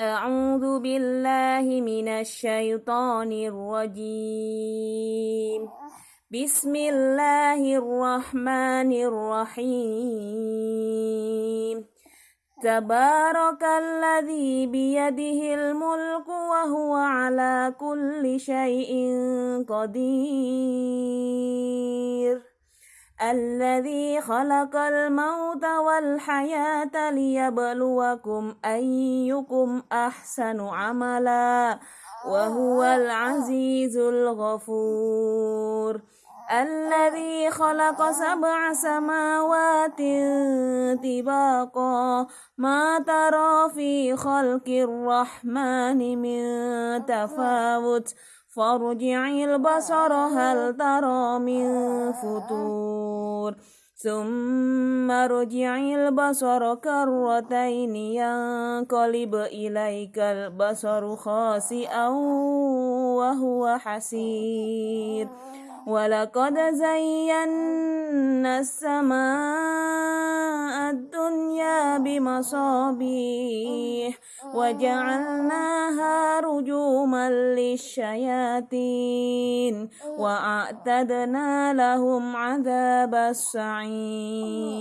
أعوذ بالله من الشيطان الرجيم. بسم الله الرحمن الرحيم. تبارك الذي بيده الملك وهو على كل شيء قدير. الذي خلق الموت والحياة ليبلوكم أيكم أحسن عملا وهو العزيز الغفور. الذي خلق سبع سماوات طباقا. ما ترى في خلق الرحمن من تفاوت. فارجع البصر هل ترى من فتور ثم ارجع البصر كرتين ينقلب إليك البصر خاسئا وهو حسير. ولقد زينا السماء الدنيا بمصابيح رجوما للشياطين وأعتدنا لهم عذاب السعير.